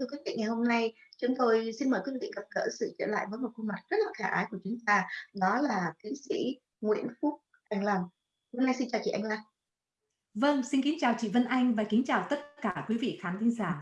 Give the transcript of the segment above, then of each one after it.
Thưa quý vị, ngày hôm nay chúng tôi xin mời quý vị gặp gỡ sự trở lại với một khuôn mặt rất là khả ái của chúng ta, đó là tiến sĩ Nguyễn Phúc Anh Lan. Hôm nay vâng, xin chào chị Anh Lan. Vâng, xin kính chào chị Vân Anh và kính chào tất cả quý vị khán thính giả.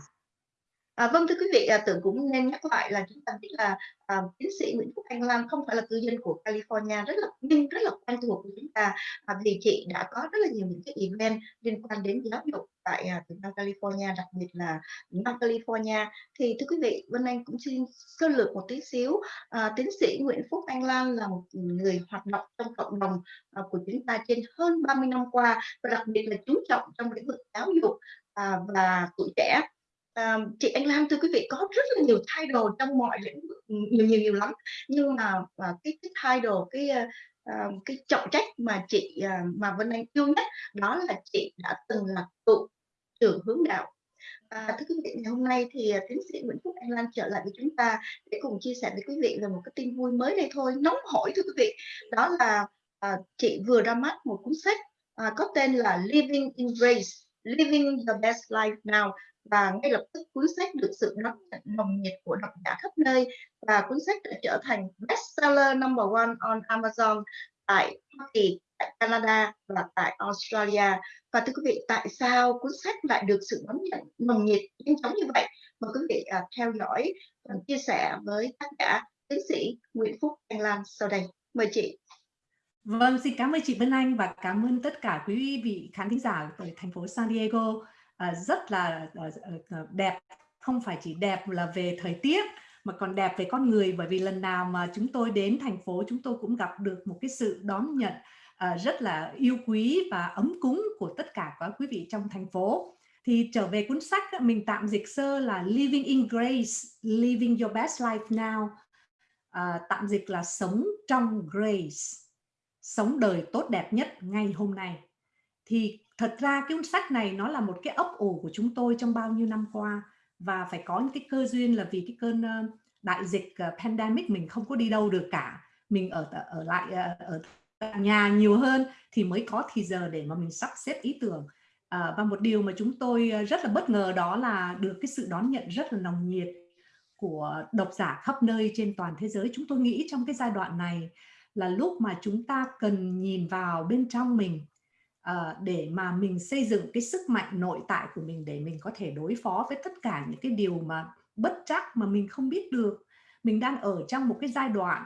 À, vâng thưa quý vị, à, tưởng cũng nên nhắc lại là chúng ta biết là à, tiến sĩ Nguyễn Phúc Anh lam không phải là cư dân của California rất là nhưng rất là quen thuộc của chúng ta à, vì chị đã có rất là nhiều những cái event liên quan đến giáo dục tại à, Nam California đặc biệt là Nam California. Thì thưa quý vị Vân Anh cũng xin sơ lược một tí xíu à, tiến sĩ Nguyễn Phúc Anh Lan là một người hoạt động trong cộng đồng à, của chúng ta trên hơn 30 năm qua và đặc biệt là chú trọng trong lĩnh vực giáo dục à, và tuổi trẻ à, chị Anh Lam thưa quý vị có rất là nhiều title trong mọi lĩnh vực ừ, nhiều nhiều nhiều lắm nhưng mà à, cái cái title cái à, cái trọng trách mà chị à, mà Vân Anh yêu nhất đó là chị đã từng là tụ trưởng hướng đạo À, thưa quý vị, ngày hôm nay thì tiến sĩ Nguyễn Phúc Anh Lan trở lại với chúng ta để cùng chia sẻ với quý vị về một cái tin vui mới đây thôi, nóng hổi thưa quý vị. Đó là à, chị vừa ra mắt một cuốn sách à, có tên là Living in Grace, Living the Best Life Now và ngay lập tức cuốn sách được sự đón nhận nồng nhiệt của độc giả khắp nơi và cuốn sách đã trở thành bestseller number one on Amazon tại Hoa Kỳ, tại Canada và tại Australia. Và thưa quý vị, tại sao cuốn sách lại được sự đón nhận nồng nhiệt nhanh chóng như vậy? Mời quý vị à, theo dõi và chia sẻ với tác giả tiến sĩ Nguyễn Phúc Anh Lan sau đây. Mời chị. Vâng, xin cảm ơn chị Vân Anh và cảm ơn tất cả quý vị khán thính giả ở thành phố San Diego. Ờ, rất là ờ, ờ, đẹp. Không phải chỉ đẹp là về thời tiết mà còn đẹp về con người. Bởi vì lần nào mà chúng tôi đến thành phố chúng tôi cũng gặp được một cái sự đón nhận rất là yêu quý và ấm cúng của tất cả các quý vị trong thành phố. Thì trở về cuốn sách mình tạm dịch sơ là Living in Grace, Living Your Best Life Now. À, tạm dịch là sống trong Grace. Sống đời tốt đẹp nhất ngay hôm nay. Thì thật ra cái cuốn sách này nó là một cái ấp ủ của chúng tôi trong bao nhiêu năm qua. Và phải có những cái cơ duyên là vì cái cơn đại dịch ờ, pandemic mình không có đi đâu được cả. Mình ở ở lại ờ, ở nhà nhiều hơn thì mới có thì giờ để mà mình sắp xếp ý tưởng. À, và một điều mà chúng tôi rất là bất ngờ đó là được cái sự đón nhận rất là nồng nhiệt của độc giả khắp nơi trên toàn thế giới. Chúng tôi nghĩ trong cái giai đoạn này là lúc mà chúng ta cần nhìn vào bên trong mình uh, để mà mình xây dựng cái sức mạnh nội tại của mình để mình có thể đối phó với tất cả những cái điều mà bất chắc mà mình không biết được. Mình đang ở trong một cái giai đoạn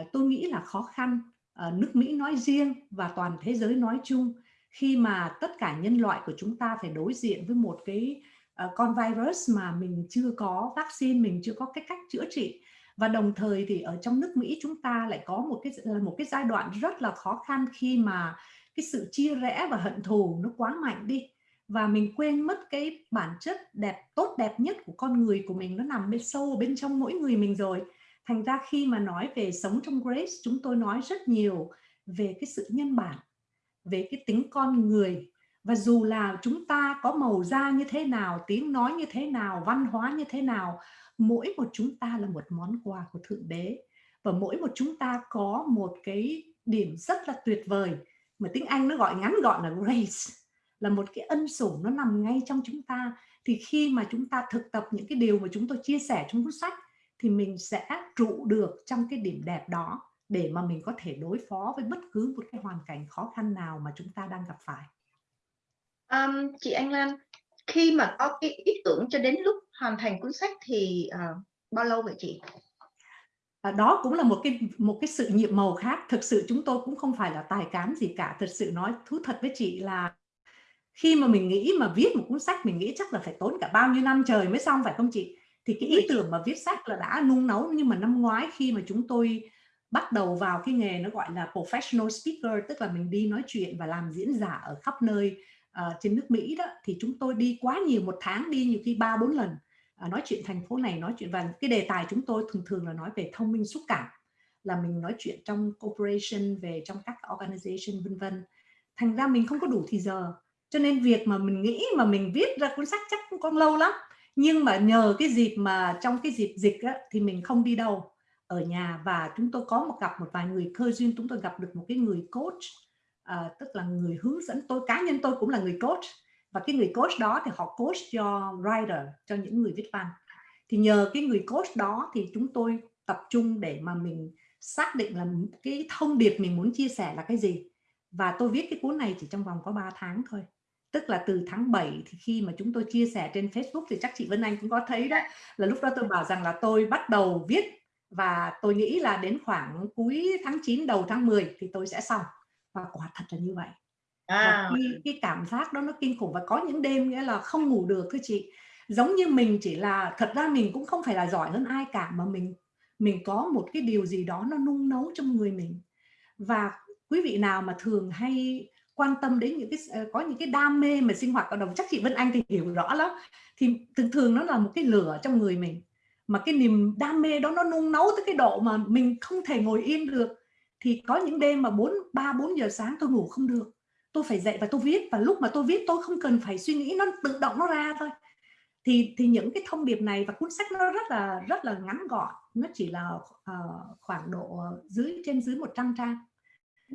uh, tôi nghĩ là khó khăn. Uh, nước Mỹ nói riêng và toàn thế giới nói chung khi mà tất cả nhân loại của chúng ta phải đối diện với một cái uh, con virus mà mình chưa có vaccine mình chưa có cái cách chữa trị. Và đồng thời thì ở trong nước Mỹ chúng ta lại có một cái một cái giai đoạn rất là khó khăn khi mà cái sự chia rẽ và hận thù nó quá mạnh đi. Và mình quên mất cái bản chất đẹp, tốt đẹp nhất của con người của mình, nó nằm bên sâu bên trong mỗi người mình rồi. Thành ra khi mà nói về sống trong grace, chúng tôi nói rất nhiều về cái sự nhân bản, về cái tính con người. Và dù là chúng ta có màu da như thế nào, tiếng nói như thế nào, văn hóa như thế nào, mỗi một chúng ta là một món quà của thượng đế. Và mỗi một chúng ta có một cái điểm rất là tuyệt vời mà tiếng Anh nó gọi ngắn gọn là grace là một cái ân sủng nó nằm ngay trong chúng ta thì khi mà chúng ta thực tập những cái điều mà chúng tôi chia sẻ trong cuốn sách thì mình sẽ trụ được trong cái điểm đẹp đó để mà mình có thể đối phó với bất cứ một cái hoàn cảnh khó khăn nào mà chúng ta đang gặp phải. Um, chị Anh Lan, khi mà có cái ý tưởng cho đến lúc hoàn thành cuốn sách thì uh, bao lâu vậy chị? Và đó cũng là một cái một cái sự nhiệm màu khác. Thực sự chúng tôi cũng không phải là tài cán gì cả. Thật sự nói thú thật với chị là khi mà mình nghĩ mà viết một cuốn sách mình nghĩ chắc là phải tốn cả bao nhiêu năm trời mới xong phải không chị? Thì cái ý tưởng mà viết sách là đã nung nấu. Nhưng mà năm ngoái khi mà chúng tôi bắt đầu vào cái nghề nó gọi là professional speaker tức là mình đi nói chuyện và làm diễn giả ở khắp nơi uh, trên nước Mỹ đó thì chúng tôi đi quá nhiều một tháng đi nhiều khi ba bốn lần À, nói chuyện thành phố này nói chuyện và cái đề tài chúng tôi thường thường là nói về thông minh xúc cảm là mình nói chuyện trong corporation về trong các organization vân vân. Thành ra mình không có đủ thì giờ cho nên việc mà mình nghĩ mà mình viết ra cuốn sách chắc cũng còn lâu lắm nhưng mà nhờ cái dịp mà trong cái dịp dịch á, thì mình không đi đâu ở nhà. Và chúng tôi có một gặp một vài người cơ duyên chúng tôi gặp được một cái người coach à, tức là người hướng dẫn. Tôi cá nhân tôi cũng là người coach và cái người coach đó thì họ coach cho writer cho những người viết văn. Thì nhờ cái người coach đó thì chúng tôi tập trung để mà mình xác định là cái thông điệp mình muốn chia sẻ là cái gì. Và tôi viết cái cuốn này chỉ trong vòng có 3 tháng thôi. Tức là từ tháng 7 thì khi mà chúng tôi chia sẻ trên Facebook thì chắc chị Vân Anh cũng có thấy đó, là lúc đó tôi bảo rằng là tôi bắt đầu viết và tôi nghĩ là đến khoảng cuối tháng 9 đầu tháng 10 thì tôi sẽ xong. Và quả thật là như vậy à. và cái, cái cảm giác đó nó kinh khủng và có những đêm nghĩa là không ngủ được thưa chị. Giống như mình chỉ là thật ra mình cũng không phải là giỏi hơn ai cả mà mình mình có một cái điều gì đó nó nung nấu trong người mình. Và quý vị nào mà thường hay quan tâm đến những cái ờ, có những cái đam mê mà sinh hoạt cộng đồng chắc chị Vân Anh thì hiểu rõ lắm thì thường thường nó là một cái lửa trong người mình. Mà cái niềm đam mê đó nó nung nấu tới cái độ mà mình không thể ngồi yên được. Thì có những đêm mà 4 3 4 giờ sáng tôi ngủ không được tôi phải dậy và tôi viết và lúc mà tôi viết tôi không cần phải suy nghĩ nó tự động nó ra thôi. Thì thì những cái thông điệp này và cuốn sách nó rất là rất là ngắn gọn. Nó chỉ là uh, khoảng độ dưới trên dưới 100 trang.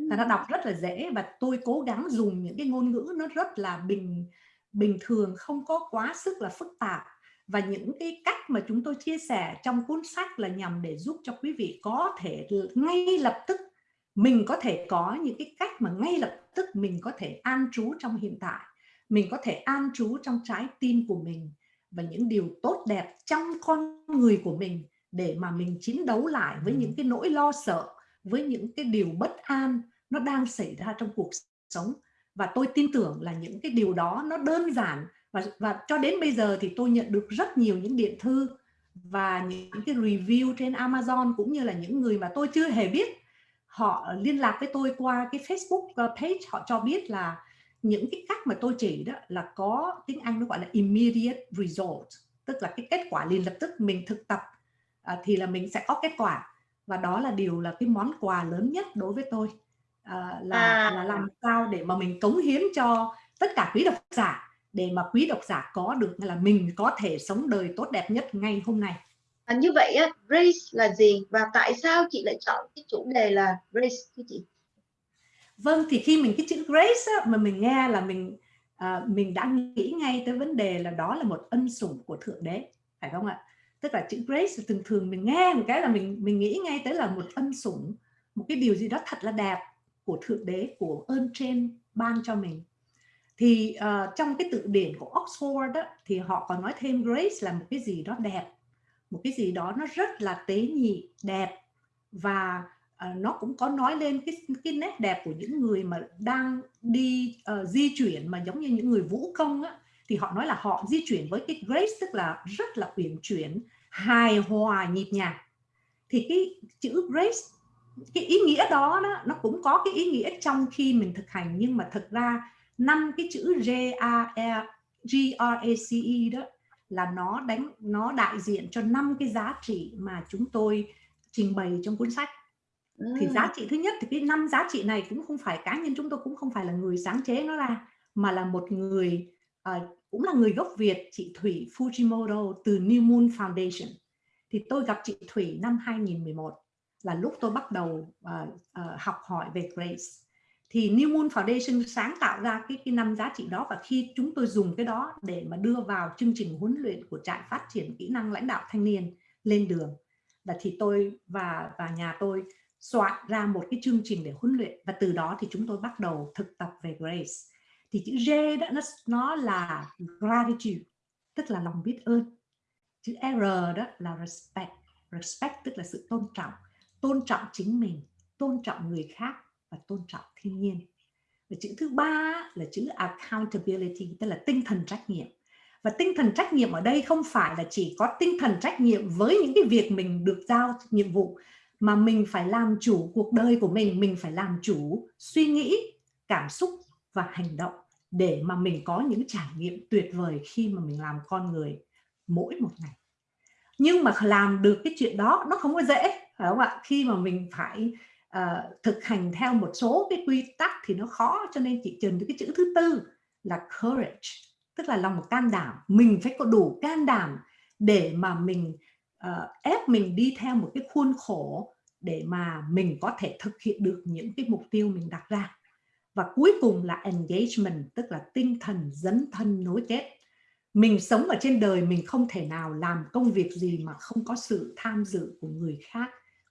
Và nó đọc rất là dễ và tôi cố gắng dùng những cái ngôn ngữ nó rất là bình bình thường không có quá sức là phức tạp. Và những cái cách mà chúng tôi chia sẻ trong cuốn sách là nhằm để giúp cho quý vị có thể ngay lập tức mình có thể có những cái cách mà ngay lập tức mình có thể an trú trong hiện tại. Mình có thể an trú trong trái tim của mình và những điều tốt đẹp trong con người của mình để mà mình chiến đấu lại với những cái nỗi lo sợ với những cái điều bất an nó đang xảy ra trong cuộc sống. Và tôi tin tưởng là những cái điều đó nó đơn giản và và cho đến bây giờ thì tôi nhận được rất nhiều những điện thư và những cái review trên Amazon cũng như là những người mà tôi chưa hề biết họ liên lạc với tôi qua cái Facebook ờ, page họ cho biết là những cái cách mà tôi chỉ đó là có tiếng Anh nó gọi là immediate result tức là cái kết quả liền lập tức mình thực tập à, thì là mình sẽ có kết quả và đó là điều là cái món quà lớn nhất đối với tôi à, là à. là làm sao để mà mình cống hiến cho tất cả quý độc giả để mà quý độc giả có được là mình có thể sống đời tốt đẹp nhất ngay hôm nay à, như vậy á, grace là gì? Và tại sao chị lại chọn cái chủ đề là grace thưa chị? Vâng thì khi mình cái chữ grace á, mà mình nghe là mình à, mình đã nghĩ ngay tới vấn đề là đó là một ân sủng của thượng đế phải không ạ? Tức là chữ grace thường thường mình nghe một cái là mình mình nghĩ ngay tới là một ân sủng một cái điều gì đó thật là đẹp của thượng đế của ơn trên ban cho mình. Thì uh, trong cái tự điển của Oxford đó, thì họ còn nói thêm grace là một cái gì đó đẹp một cái gì đó nó rất là tế nhị đẹp và uh, nó cũng có nói lên cái cái nét đẹp của những người mà đang đi uh, di chuyển mà giống như những người vũ công á thì họ nói là họ di chuyển với cái grace tức là rất là uyển chuyển hài hòa nhịp nhàng. Thì cái chữ grace cái ý nghĩa đó, đó nó cũng có cái ý nghĩa trong khi mình thực hành nhưng mà thực ra năm cái chữ G A E G R A C E đó là nó đánh nó đại diện cho năm cái giá trị mà chúng tôi trình bày trong cuốn sách. Thì giá trị thứ nhất thì cái năm giá trị này cũng không phải cá nhân chúng tôi cũng không phải là người sáng chế nó ra mà là một người uh, cũng là người gốc Việt chị Thủy Fujimoto từ New Moon Foundation. Thì tôi gặp chị Thủy năm 2011 là lúc tôi bắt đầu uh, uh, học hỏi về Grace thì New Moon Foundation sáng tạo ra cái cái năm giá trị đó và khi chúng tôi dùng cái đó để mà đưa vào chương trình huấn luyện của trại phát triển kỹ năng lãnh đạo thanh niên lên đường. Là thì tôi và và nhà tôi soạn ra một cái chương trình để huấn luyện và từ đó thì chúng tôi bắt đầu thực tập về Grace. Thì chữ G đó, nó nó là gratitude, tức là lòng biết ơn. Chữ R đó là respect. Respect tức là sự tôn trọng. Tôn trọng chính mình, tôn trọng người khác và tôn trọng thiên nhiên. Và chữ thứ ba là chữ accountability, tức là tinh thần trách nhiệm. Và tinh thần trách nhiệm ở đây không phải là chỉ có tinh thần trách nhiệm với những cái việc mình được giao nhiệm vụ, mà mình phải làm chủ cuộc đời của mình mình phải làm chủ suy nghĩ, cảm xúc và hành động để mà mình có những trải nghiệm tuyệt vời khi mà mình làm con người mỗi một ngày. Nhưng mà làm được cái chuyện đó, nó không có dễ, phải không ạ? Khi mà mình phải uh, thực hành theo một số cái quy tắc thì nó khó cho nên chị trần cái chữ thứ tư là courage tức là lòng can đảm. Mình phải có đủ can đảm để mà mình uh, ép mình đi theo một cái khuôn khổ để mà mình có thể thực hiện được những cái mục tiêu mình đặt ra. Và cuối cùng là engagement tức là tinh thần dấn thân nối kết. Mình sống ở trên đời mình không thể nào làm công việc gì mà không có sự tham dự của người khác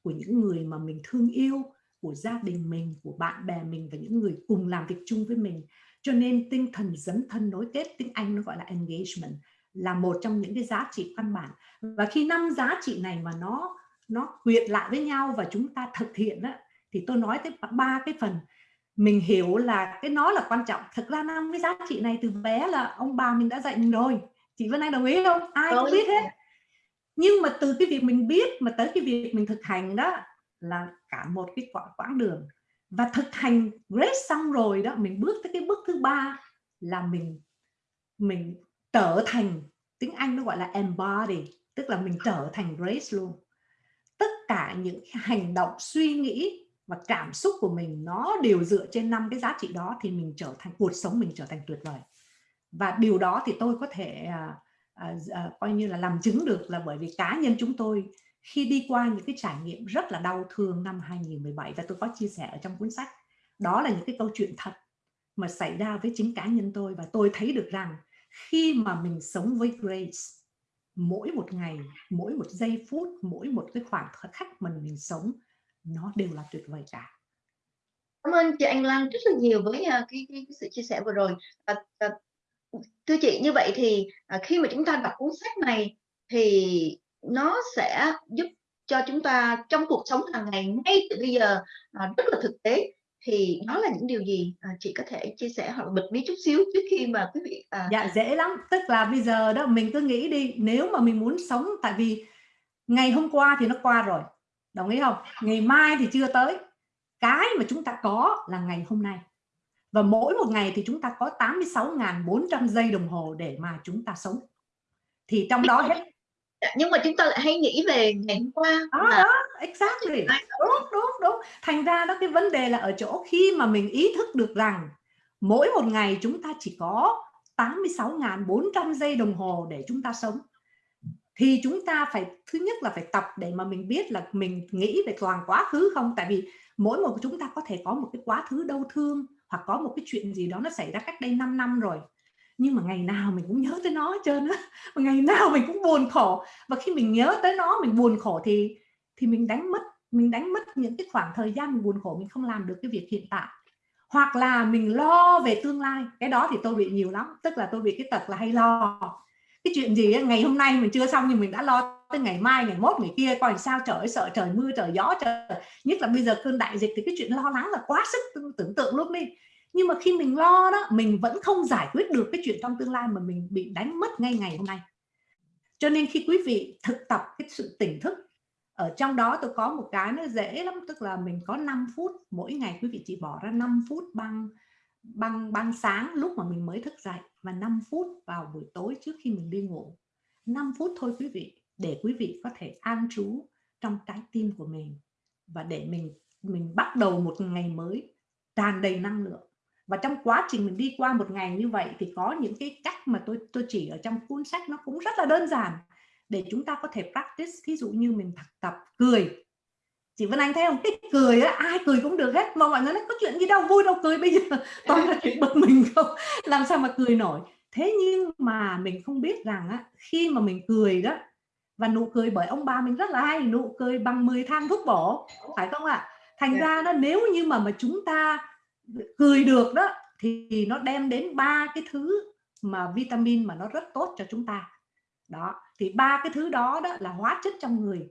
của những người mà mình thương yêu của gia đình mình của bạn bè mình và những người cùng làm việc chung với mình. Cho nên tinh thần dấn thân nối kết tiếng Anh nó gọi là engagement là một trong những cái giá trị căn bản. Và khi năm giá trị này mà nó nó quyện lại với nhau và chúng ta thực hiện đó, thì tôi nói tới ba cái phần. Mình hiểu là cái nó là quan trọng. Thực ra năm cái giá trị này từ bé là ông bà mình đã dạy mình rồi. Chị Vân Anh đồng ý không? Ai cũng biết hết nhưng mà từ cái việc mình biết mà tới cái việc mình thực hành đó là cả một cái quãng quãng đường. Và thực hành grace xong rồi đó mình bước tới cái bước thứ ba là mình mình trở thành tiếng Anh nó gọi là embody tức là mình trở thành grace luôn. Tất cả những hành động suy nghĩ và cảm xúc của mình nó đều dựa trên năm cái giá trị đó thì mình trở thành cuộc sống mình trở thành tuyệt vời. Và điều đó thì tôi có thể uh, à, à, coi như là làm chứng được là bởi vì cá nhân chúng tôi khi đi qua những cái trải nghiệm rất là đau thương năm 2017 và tôi có chia sẻ ở trong cuốn sách đó là những cái câu chuyện thật mà xảy ra với chính cá nhân tôi và tôi thấy được rằng khi mà mình sống với Grace mỗi một ngày mỗi một giây phút mỗi một cái khoảng khắc mình mình sống nó đều là tuyệt vời cả. Cảm ơn chị Anh Lan rất là nhiều với uh, cái, cái, cái sự chia sẻ vừa rồi. À, à, thưa chị như vậy thì à, khi mà chúng ta đọc cuốn sách này thì nó sẽ giúp cho chúng ta trong cuộc sống hàng ngày ngay từ bây giờ à, rất là thực tế. Thì đó là những điều gì à, chị có thể chia sẻ hoặc bật mí chút xíu trước khi mà quý vị à... dạ dễ lắm. Tức là bây giờ đó mình cứ nghĩ đi nếu mà mình muốn sống tại vì ngày hôm qua thì nó qua rồi. Đồng ý không? Ngày mai thì chưa tới. Cái mà chúng ta có là ngày hôm nay và mỗi một ngày thì chúng ta có 86.400 giây đồng hồ để mà chúng ta sống. Thì trong đó hết. Nhưng mà chúng ta lại hay nghĩ về ngày hôm qua đó, là... đó exactly. Đúng đúng đúng. Thành ra đó cái vấn đề là ở chỗ khi mà mình ý thức được rằng mỗi một ngày chúng ta chỉ có 86.400 giây đồng hồ để chúng ta sống thì chúng ta phải thứ nhất là phải tập để mà mình biết là mình nghĩ về toàn quá khứ không? Tại vì mỗi một chúng ta có thể có một cái quá khứ đau thương hoặc có một cái chuyện gì đó nó xảy ra cách đây 5 năm rồi. Nhưng mà ngày nào mình cũng nhớ tới nó hết trơn á. Ngày nào mình cũng buồn khổ. Và khi mình nhớ tới nó mình buồn khổ thì thì mình đánh mất mình đánh mất những cái khoảng thời gian mình buồn khổ mình không làm được cái việc hiện tại. Hoặc là mình lo về tương lai. Cái đó thì tôi bị nhiều lắm. Tức là tôi bị cái tật là hay lo. Cái chuyện gì ấy, ngày hôm nay mình chưa xong nhưng mình đã lo tới ngày mai, ngày mốt, ngày kia, coi sao, trời sợ trời mưa, trời gió, trời. Nhất là bây giờ cơn đại dịch thì cái chuyện lo lắng là quá sức tưởng tượng luôn đi nhưng mà khi mình lo đó, mình vẫn không giải quyết được cái chuyện trong tương lai mà mình bị đánh mất ngay ngày hôm nay. Cho nên khi quý vị thực tập cái sự tỉnh thức, ở trong đó tôi có một cái nó dễ lắm, tức là mình có 5 phút, mỗi ngày quý vị chỉ bỏ ra 5 phút bằng bằng băng sáng lúc mà mình mới thức dậy và 5 phút vào buổi tối trước khi mình đi ngủ. 5 phút thôi quý vị để quý vị có thể an trú trong trái tim của mình và để mình mình bắt đầu một ngày mới tràn đầy năng lượng. Và trong quá trình mình đi qua một ngày như vậy thì có những cái cách mà tôi tôi chỉ ở trong cuốn sách nó cũng rất là đơn giản để chúng ta có thể practice. Ví dụ như mình thực tập cười. Chị Vân Anh thấy không? Cái cười á, ai cười cũng được hết. Mà mọi người nói, có chuyện gì đâu, vui đâu, cười bây giờ. Toàn là chuyện bực mình không? Làm sao mà cười nổi? Thế nhưng mà mình không biết rằng á, khi mà mình cười đó và nụ cười bởi ông bà mình rất là hay nụ cười bằng 10 thang thuốc bổ phải không ạ? Thành yeah. ra nó nếu như mà mà chúng ta cười được đó thì nó đem đến ba cái thứ mà vitamin mà nó rất tốt cho chúng ta. Đó thì ba cái thứ đó đó là hóa chất trong người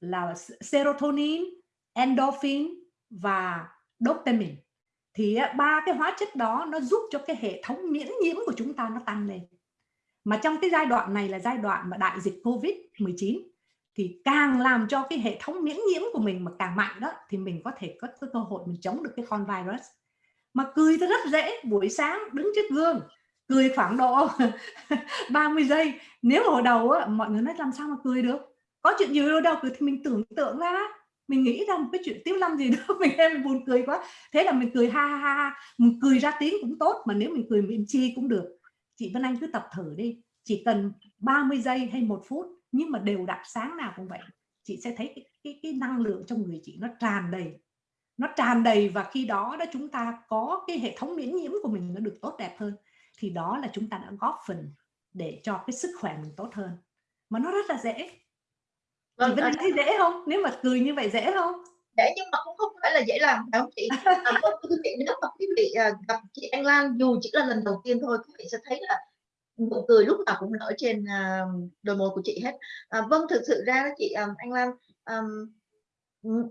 là serotonin endorphin và dopamine. Thì ba cái hóa chất đó nó giúp cho cái hệ thống miễn nhiễm của chúng ta nó tăng lên mà trong cái giai đoạn này là giai đoạn mà đại dịch covid 19 thì càng làm cho cái hệ thống miễn nhiễm của mình mà càng mạnh đó thì mình có thể có cơ hội mình chống được cái con virus. Mà cười rất dễ buổi sáng đứng trước gương cười khoảng độ 30 giây nếu hồi đầu á, mọi người nói làm sao mà cười được? Có chuyện gì đâu cười thì mình tưởng tượng ra. Mình nghĩ ra một cái chuyện tiếu lâm gì đó mình em buồn cười quá. Thế là mình cười ha ha ha mình cười ra tiếng cũng tốt mà nếu mình cười miệng chi cũng được chị Vân Anh cứ tập thử đi. Chỉ cần 30 giây hay một phút nhưng mà đều đặn sáng nào cũng vậy chị sẽ thấy cái, cái, cái năng lượng trong người chị nó tràn đầy. Nó tràn đầy và khi đó đó chúng ta có cái hệ thống miễn nhiễm của mình nó được tốt đẹp hơn thì đó là chúng ta đã góp phần để cho cái sức khỏe mình tốt hơn. Mà nó rất là dễ. Vâng, chị vẫn thấy dễ không? Nếu mà cười như vậy dễ không dễ nhưng mà cũng không phải là dễ làm phải không chị? À, vâng, quý vị nếu mà quý vị à, gặp chị Anh Lan dù chỉ là lần đầu tiên thôi quý vị sẽ thấy là nụ cười lúc nào cũng nở trên uh, đôi môi của chị hết. À, vâng thực sự ra chị um, Anh Lan um,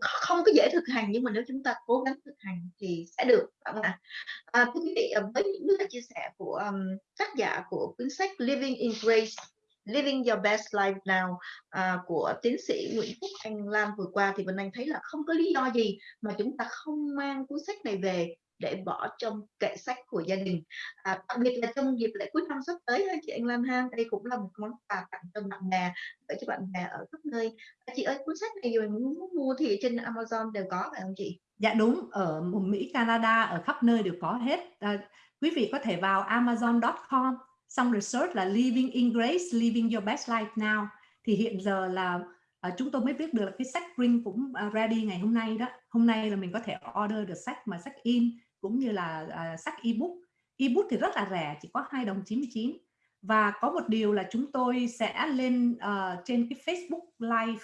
không có dễ thực hành nhưng mà nếu chúng ta cố gắng thực hành thì sẽ được không ạ? À, quý vị với những chia sẻ của um, tác giả của cuốn sách Living in Grace Living Your Best Life Now à, của tiến sĩ Nguyễn Phúc Anh Lan vừa qua thì Vân Anh thấy là không có lý do gì mà chúng ta không mang cuốn sách này về để bỏ trong kệ sách của gia đình. À, đặc biệt là trong dịp lễ cuối năm sắp tới chị Anh Lan ha đây cũng là một món quà tặng cho bạn bè để cho bạn bè ở khắp nơi. À, chị ơi cuốn sách này rồi muốn mua thì trên Amazon đều có phải không chị? Dạ đúng ở Mỹ Canada ở khắp nơi đều có hết. À, quý vị có thể vào amazon.com xong rồi search là Living in Grace, Living Your Best Life Now. Thì hiện giờ là uh, chúng tôi mới biết được là cái sách print cũng à, uh, ready ngày hôm nay đó. Hôm nay là mình có thể order được sách mà sách in cũng như là uh, sách ebook. Ebook thì rất là rẻ chỉ có 2 đồng 99 và có một điều là chúng tôi sẽ lên uh, trên cái Facebook live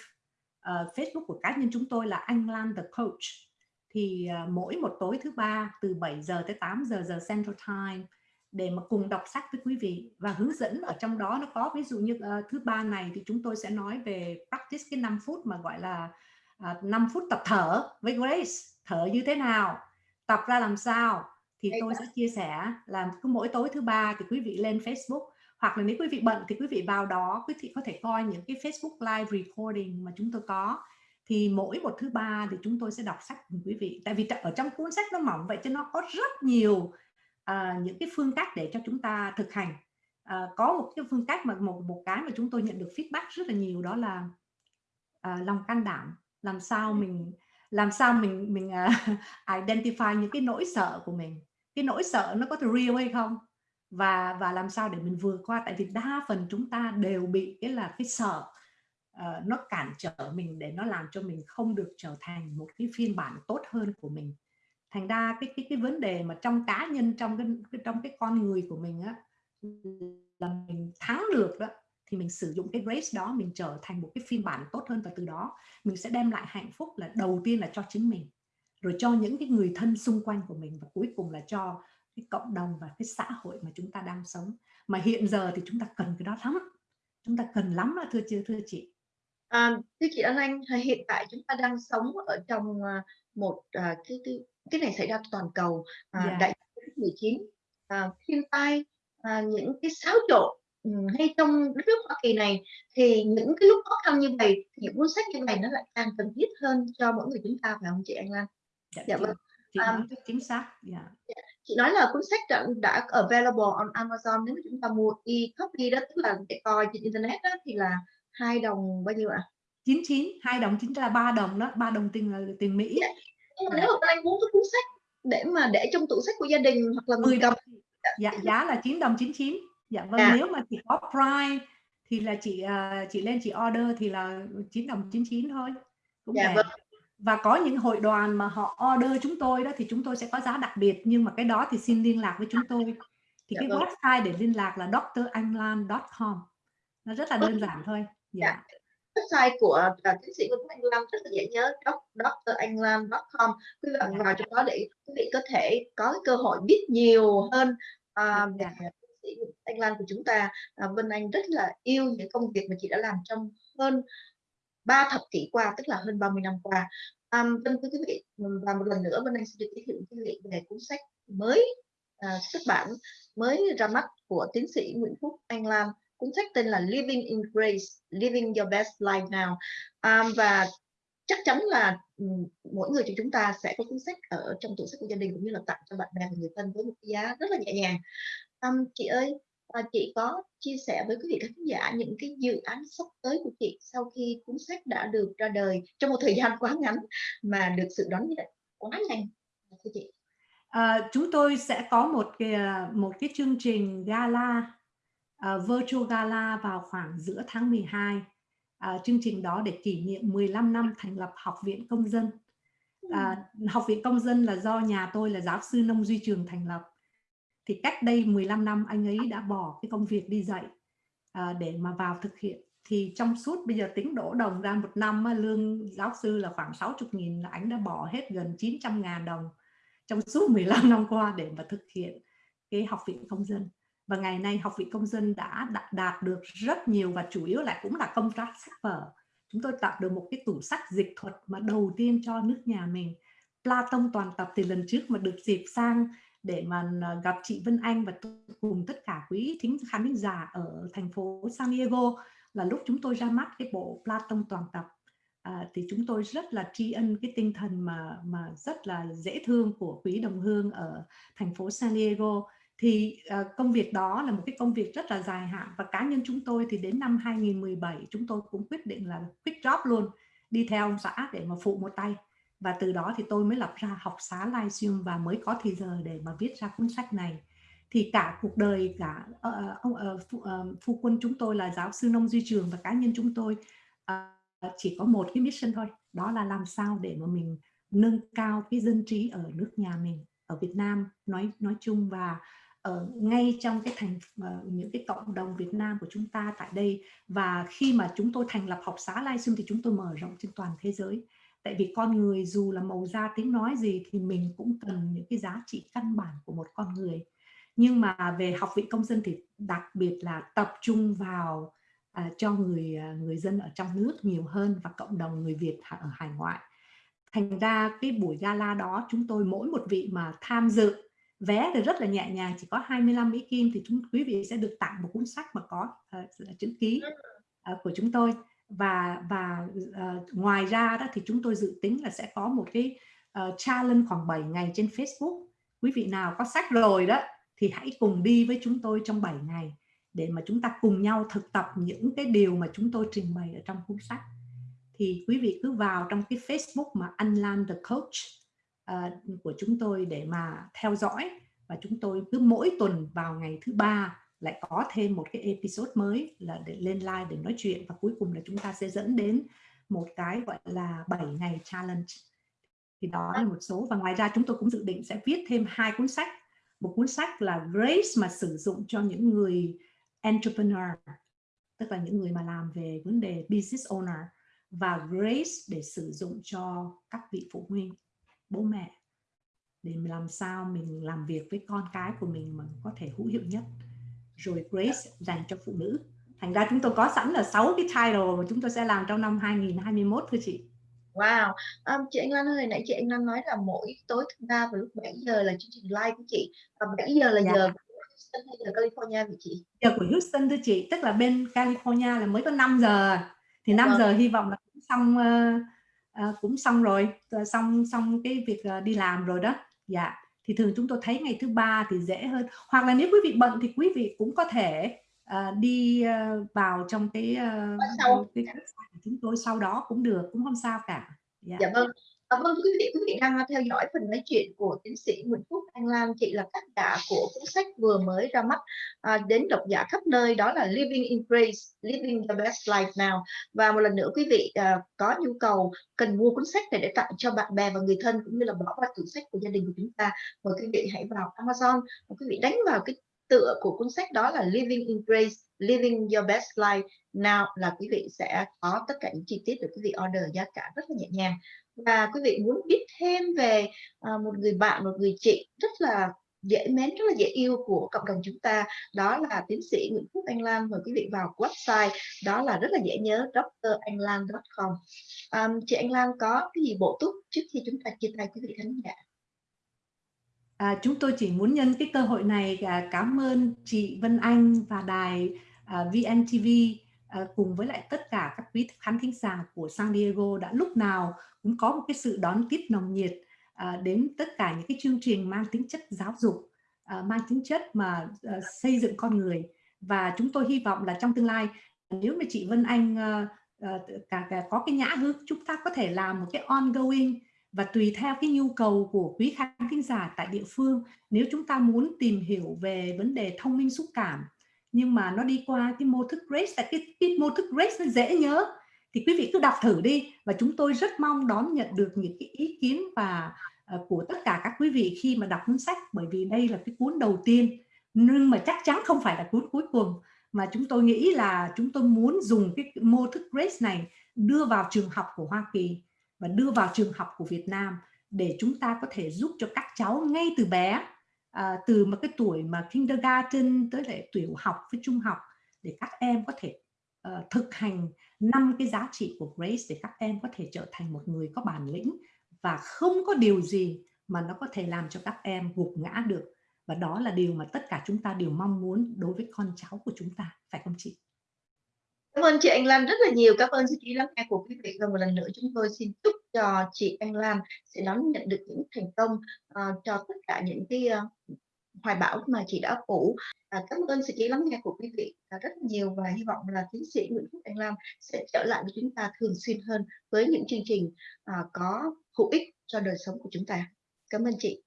uh, Facebook của cá nhân chúng tôi là Anh Lan the Coach. Thì uh, mỗi một tối thứ ba từ 7 giờ tới 8 giờ giờ Central Time để mà cùng đọc sách với quý vị và hướng dẫn ở trong đó nó có. Ví dụ như uh, thứ ba này thì chúng tôi sẽ nói về practice cái 5 phút mà gọi là uh, à, 5 phút tập thở với Grace. Thở như thế nào? Tập ra làm sao? Thì tôi sẽ chia sẻ là cứ mỗi tối thứ ba thì quý vị lên Facebook hoặc là nếu quý vị bận thì quý vị vào đó quý vị có thể coi những cái Facebook live recording mà chúng tôi có. Thì mỗi một thứ ba thì chúng tôi sẽ đọc sách cùng quý vị. Tại vì ở trong cuốn sách nó mỏng vậy cho nó có rất nhiều à, những cái phương cách để cho chúng ta thực hành. À, có một cái phương cách mà một một cái mà chúng tôi nhận được feedback rất là nhiều đó là à, lòng can đảm. Làm sao mình làm sao mình mình uh, identify những cái nỗi sợ của mình. Cái nỗi sợ nó có real hay không? Và và làm sao để mình vượt qua? Tại vì đa phần chúng ta đều bị cái là cái sợ uh, nó cản trở mình để nó làm cho mình không được trở thành một cái phiên bản tốt hơn của mình thành ra cái cái cái vấn đề mà trong cá nhân trong cái trong cái con người của mình á là mình thắng được đó thì mình sử dụng cái grace đó mình trở thành một cái phiên bản tốt hơn và từ đó mình sẽ đem lại hạnh phúc là đầu tiên là cho chính mình rồi cho những cái người thân xung quanh của mình và cuối cùng là cho cái cộng đồng và cái xã hội mà chúng ta đang sống. Mà hiện giờ thì chúng ta cần cái đó lắm chúng ta cần lắm đó thưa chưa thưa chị. À, thưa chị An Anh hiện tại chúng ta đang sống ở trong à, một à, cái, cái cái này xảy ra toàn cầu à, yeah. Dạ. đại dịch 19 à, thiên tai à, những cái xáo trộn ừ, ngay trong đất nước Hoa Kỳ này thì những cái lúc khó khăn như vậy thì những cuốn sách như này nó lại càng cần thiết hơn cho mỗi người chúng ta phải không chị Anh Lan? Dạ, dạ vâng. Chị um, chính xác. Yeah. Dạ. Chị nói là cuốn sách đã, đã available on Amazon nếu mà chúng ta mua e-copy đó tức là để coi trên internet đó thì là hai đồng bao nhiêu ạ? À? 99, hai đồng chính là ba đồng đó, ba đồng tiền là tiền Mỹ. Yeah dạ nhưng mà nếu mà anh muốn cái cuốn sách để mà để trong tủ sách của gia đình hoặc là 10 đồng dạ giá là 9 đồng 99 dạ vâng à. nếu mà chỉ có Prime thì là chị uh, chị lên chị order thì là 9 đồng 99 thôi cũng dạ, vâng. và có những hội đoàn mà họ order chúng tôi đó thì chúng tôi sẽ có giá đặc biệt nhưng mà cái đó thì xin liên lạc với chúng tôi thì dạ, cái vâng. website để liên lạc là dranlan.com nó rất là đơn giản thôi dạ. dạ website của uh, tiến sĩ Nguyễn Anh Lam rất là dễ nhớ dranlan.com quý bạn vào trong đó để quý vị có thể có cơ hội biết nhiều hơn uh, về tiến sĩ Anh Lan của chúng ta. Uh, Vân Anh rất là yêu những công việc mà chị đã làm trong hơn 3 thập kỷ qua tức là hơn 30 năm qua. Vâng thưa quý vị và một lần nữa Vân Anh xin được giới thiệu quý vị về cuốn sách mới uh, xuất bản mới ra mắt của tiến sĩ Nguyễn Phúc Anh Lam cuốn sách tên là Living in Grace, Living Your Best Life Now. Um, và chắc chắn là mỗi người trong chúng ta sẽ có cuốn sách ở trong tủ sách của gia đình cũng như là tặng cho bạn bè và người thân với một cái giá rất là nhẹ nhàng. Um, chị ơi à, chị có chia sẻ với quý vị khán giả những cái dự án sắp tới của chị sau khi cuốn sách đã được ra đời trong một thời gian quá ngắn mà được sự đón nhận quá nhanh thưa chị? À, chúng tôi sẽ có một cái à, một cái chương trình gala uh, Virtual Gala vào khoảng giữa tháng 12. Uh, chương trình đó để kỷ niệm 15 năm thành lập Học viện Công dân. À, Học viện Công dân là do nhà tôi là giáo sư Nông Duy Trường thành lập. Thì cách đây 15 năm anh ấy đã bỏ cái công việc đi dạy à, để mà vào thực hiện. Thì trong suốt bây giờ tính đổ đồng ra một năm lương giáo sư là khoảng 60 nghìn là anh đã bỏ hết gần 900 ngàn đồng trong suốt 15 năm qua để mà thực hiện cái học viện công dân và ngày nay học viện công dân đã đạt được rất nhiều và chủ yếu lại cũng là công tác sách vở. Chúng tôi tạo được một cái tủ sách dịch thuật mà đầu tiên cho nước nhà mình. Platon toàn tập thì lần trước mà được dịp sang để mà à, gặp chị Vân Anh và cùng tất cả quý thính khán thính giả ở thành phố San Diego là lúc chúng tôi ra mắt cái bộ Platon toàn tập. À, thì chúng tôi rất là tri ân cái tinh thần mà mà rất là dễ thương của quý đồng hương ở thành phố San Diego thì uh, công việc đó là một cái công việc rất là dài hạn và cá nhân chúng tôi thì đến năm 2017 chúng tôi cũng quyết định là quit job luôn đi theo ông xã để mà phụ một tay. Và từ đó thì tôi mới lập ra học xá livestream và mới có thời giờ để mà viết ra cuốn sách này. Thì cả cuộc đời cả uh, ông uh, phu, uh, phu quân chúng tôi là giáo sư nông duy trường và cá nhân chúng tôi uh, chỉ có một cái mission thôi đó là làm sao để mà mình nâng cao cái dân trí ở nước nhà mình ở Việt Nam nói nói chung và ở ngay trong cái thành uh, những cái cộng đồng Việt Nam của chúng ta tại đây. Và khi mà chúng tôi thành lập học xá Lai Xương thì chúng tôi mở rộng trên toàn thế giới. Tại vì con người dù là màu da tiếng nói gì thì mình cũng cần những cái giá trị căn bản của một con người. Nhưng mà về học viện công dân thì đặc biệt là tập trung vào uh, cho người uh, người dân ở trong nước nhiều hơn và cộng đồng người Việt ở hải ngoại. Thành ra cái buổi gala đó chúng tôi mỗi một vị mà tham dự vé thì rất là nhẹ nhàng chỉ có 25 Mỹ Kim thì chúng quý vị sẽ được tặng một cuốn sách mà có uh, chữ ký uh, của chúng tôi. Và và uh, ngoài ra đó thì chúng tôi dự tính là sẽ có một cái uh, challenge khoảng 7 ngày trên Facebook. Quý vị nào có sách rồi đó thì hãy cùng đi với chúng tôi trong 7 ngày để mà chúng ta cùng nhau thực tập những cái điều mà chúng tôi trình bày ở trong cuốn sách. Thì quý vị cứ vào trong cái Facebook mà Unland the Coach Ờ, của chúng tôi để mà theo dõi. Và chúng tôi cứ mỗi tuần vào ngày thứ ba lại có thêm một cái episode mới là để lên live để nói chuyện. Và cuối cùng là chúng ta sẽ dẫn đến một cái gọi là 7 ngày challenge. Thì đó là một số. Và ngoài ra chúng tôi cũng dự định sẽ viết thêm hai cuốn sách. Một cuốn sách là Grace mà sử dụng cho những người entrepreneur, tức là những người mà làm về vấn đề business owner, và Grace để sử dụng cho các vị phụ huynh bố mẹ để làm sao mình làm việc với con cái của mình mà có thể hữu hiệu nhất rồi Grace dành cho phụ nữ thành ra chúng tôi có sẵn là 6 cái title mà chúng tôi sẽ làm trong năm 2021 thưa chị Wow, um, chị Anh Lan ơi, nãy chị Anh Lan nói là mỗi tối thứ ba vào lúc 7 giờ là chương trình live của chị và 7 giờ là dạ. giờ Houston hay giờ California vậy chị? Giờ của Houston thưa chị, tức là bên California là mới có 5 giờ thì 5 vâng. giờ hy vọng là cũng xong uh, uh, cũng xong rồi, xong xong cái việc uh, đi làm rồi đó. Dạ thì thường chúng tôi thấy ngày thứ ba thì dễ hơn hoặc là nếu quý vị bận thì quý vị cũng có thể uh, đi uh, vào trong cái, uh, sau. cái của chúng tôi sau đó cũng được cũng không sao cả yeah. dạ vâng À, vâng quý vị quý vị đang theo dõi phần nói chuyện của tiến sĩ Nguyễn Phúc Anh Lan chị là tác giả của cuốn sách vừa mới ra mắt à, đến độc giả khắp nơi đó là Living in Grace Living the Best Life Now. Và một lần nữa quý vị à, có nhu cầu cần mua cuốn sách này để tặng cho bạn bè và người thân cũng như là bỏ vào tủ sách của gia đình của chúng ta mời quý vị hãy vào Amazon. Và quý vị đánh vào cái tựa của cuốn sách đó là Living in Grace Living Your Best Life Now là quý vị sẽ có tất cả những chi tiết để quý vị order giá cả rất là nhẹ nhàng. Và quý vị muốn biết thêm về à, một người bạn một người chị rất là dễ mến rất là dễ yêu của cộng đồng chúng ta đó là tiến sĩ Nguyễn Phúc Anh Lan mời quý vị vào website đó là rất là dễ nhớ dranhlan.com um, chị Anh Lan có cái gì bổ túc trước khi chúng ta chia tay quý vị khán giả? À, chúng tôi chỉ muốn nhân cái cơ hội này à, cảm ơn chị Vân Anh và đài À, VNTV à, cùng với lại tất cả các quý khán thính giả của San Diego đã lúc nào cũng có một cái sự đón tiếp nồng nhiệt à, đến tất cả những cái chương trình mang tính chất giáo dục, mang tính chất mà xây dựng con người. Và chúng tôi hy vọng là trong tương lai nếu mà chị Vân Anh cả, cả có cái nhã hứng chúng ta có thể làm một cái ongoing và tùy theo cái nhu cầu của quý khán thính giả tại địa phương nếu chúng ta muốn tìm hiểu về vấn đề thông minh xúc cảm nhưng mà nó đi qua cái mô thức Grace là cái, cái mô thức Grace nó dễ nhớ. Thì quý vị cứ đọc thử đi và chúng tôi rất mong đón nhận được những cái ý kiến và uh, của tất cả các quý vị khi mà đọc cuốn sách bởi vì đây là cái cuốn đầu tiên. Nhưng mà chắc chắn không phải là cuốn cuối cùng mà chúng tôi nghĩ là chúng tôi muốn dùng cái mô thức Grace này đưa vào trường học của Hoa Kỳ và đưa vào trường học của Việt Nam để chúng ta có thể giúp cho các cháu ngay từ bé à, từ một cái tuổi mà kindergarten tới lại tiểu học với trung học để các em có thể uh, thực hành năm cái giá trị của Grace để các em có thể trở thành một người có bản lĩnh và không có điều gì mà nó có thể làm cho các em gục ngã được và đó là điều mà tất cả chúng ta đều mong muốn đối với con cháu của chúng ta phải không chị Cảm ơn chị Anh Lan rất là nhiều. Cảm ơn sự chú lắng nghe của quý vị. Và một lần nữa chúng tôi xin chúc cho chị Anh Lan sẽ đón nhận được những thành công uh, cho tất cả những cái uh, hoài bão mà chị đã phủ. À, cảm ơn sự chỉ lắng nghe của quý vị à, rất nhiều và hy vọng là tiến sĩ Nguyễn Phúc Anh Lam sẽ trở lại với chúng ta thường xuyên hơn với những chương trình à, có hữu ích cho đời sống của chúng ta. Cảm ơn chị.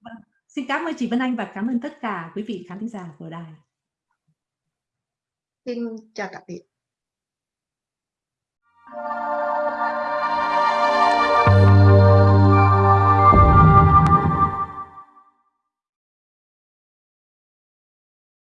Vâng, xin cảm ơn chị Vân Anh và cảm ơn tất cả quý vị khán giả của đài. Xin chào tạm biệt.